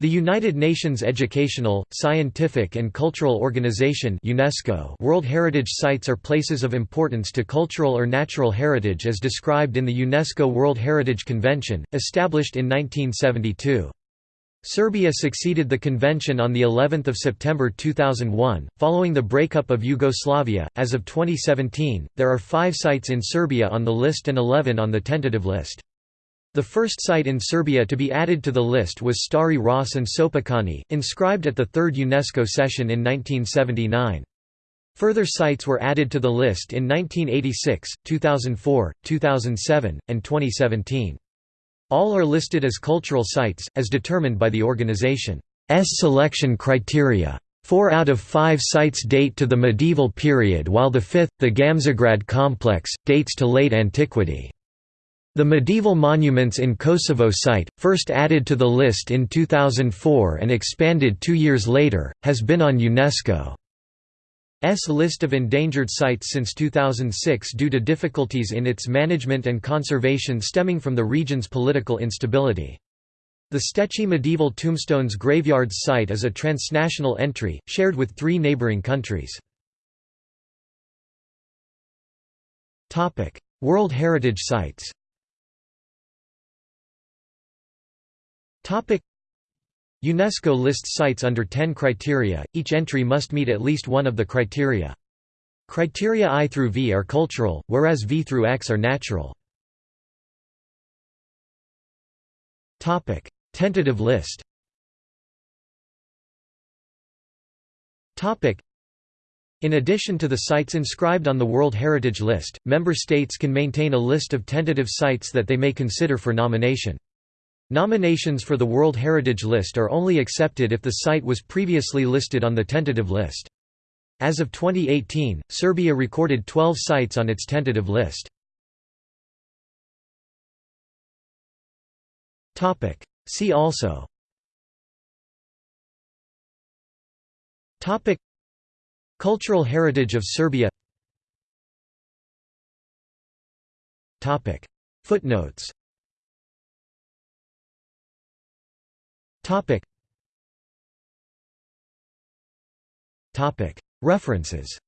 The United Nations Educational, Scientific and Cultural Organization UNESCO World Heritage Sites are places of importance to cultural or natural heritage as described in the UNESCO World Heritage Convention, established in 1972. Serbia succeeded the convention on the 11th of September 2001 following the breakup of Yugoslavia as of 2017 there are 5 sites in Serbia on the list and 11 on the tentative list the first site in Serbia to be added to the list was Stari Ras and Sopocani inscribed at the third UNESCO session in 1979 Further sites were added to the list in 1986, 2004, 2007, and 2017. All are listed as cultural sites, as determined by the organization's selection criteria. Four out of five sites date to the medieval period while the fifth, the Gamzigrad complex, dates to late antiquity. The medieval monuments in Kosovo site, first added to the list in 2004 and expanded two years later, has been on UNESCO's list of endangered sites since 2006 due to difficulties in its management and conservation stemming from the region's political instability. The Stećci Medieval Tombstones Graveyards site is a transnational entry, shared with three neighboring countries. World Heritage Sites UNESCO lists sites under 10 criteria, each entry must meet at least one of the criteria. Criteria I through V are cultural, whereas V through X are natural. Tentative list in addition to the sites inscribed on the World Heritage List, member states can maintain a list of tentative sites that they may consider for nomination. Nominations for the World Heritage List are only accepted if the site was previously listed on the tentative list. As of 2018, Serbia recorded 12 sites on its tentative list. See also Cultural heritage of Serbia Footnotes Topic. Topic. References.